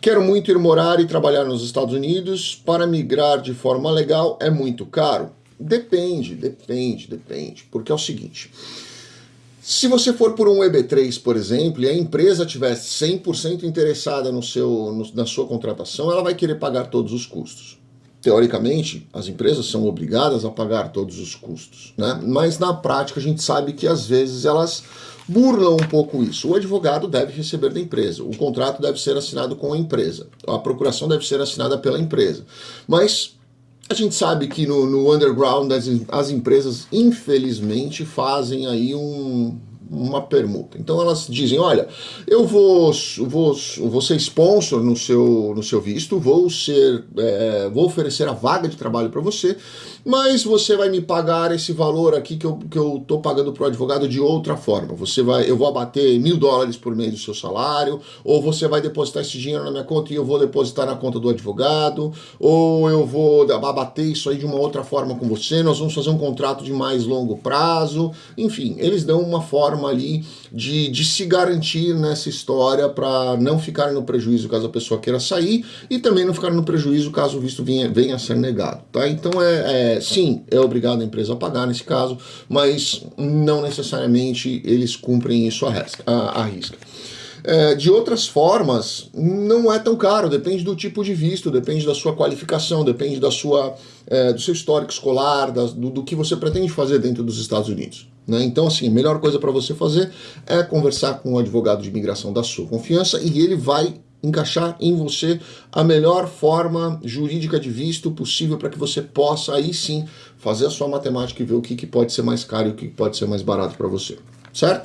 Quero muito ir morar e trabalhar nos Estados Unidos. Para migrar de forma legal é muito caro? Depende, depende, depende. Porque é o seguinte. Se você for por um EB3, por exemplo, e a empresa estiver 100% interessada no seu, no, na sua contratação, ela vai querer pagar todos os custos. Teoricamente, as empresas são obrigadas a pagar todos os custos, né? mas na prática a gente sabe que às vezes elas burlam um pouco isso. O advogado deve receber da empresa, o contrato deve ser assinado com a empresa, a procuração deve ser assinada pela empresa. Mas a gente sabe que no, no underground as, as empresas, infelizmente, fazem aí um, uma permuta. Então elas dizem, olha, eu vou, vou, vou ser sponsor no seu, no seu visto, vou ser, é, vou oferecer a vaga de trabalho para você, mas você vai me pagar esse valor aqui que eu, que eu tô pagando para o advogado de outra forma. Você vai, eu vou abater mil dólares por mês do seu salário, ou você vai depositar esse dinheiro na minha conta e eu vou depositar na conta do advogado, ou eu vou abater isso aí de uma outra forma com você, nós vamos fazer um contrato de mais longo prazo, enfim, eles dão uma forma forma ali de, de se garantir nessa história para não ficar no prejuízo caso a pessoa queira sair e também não ficar no prejuízo caso o visto venha, venha a ser negado, tá? Então é, é sim, é obrigado a empresa a pagar nesse caso, mas não necessariamente eles cumprem isso a, risca. É, de outras formas, não é tão caro, depende do tipo de visto, depende da sua qualificação, depende da sua, é, do seu histórico escolar, do, do, que você pretende fazer dentro dos Estados Unidos. Né? Então, assim, a melhor coisa para você fazer é conversar com um advogado de imigração da sua confiança e ele vai encaixar em você a melhor forma jurídica de visto possível para que você possa aí sim fazer a sua matemática e ver o que, que pode ser mais caro e o que pode ser mais barato para você, certo?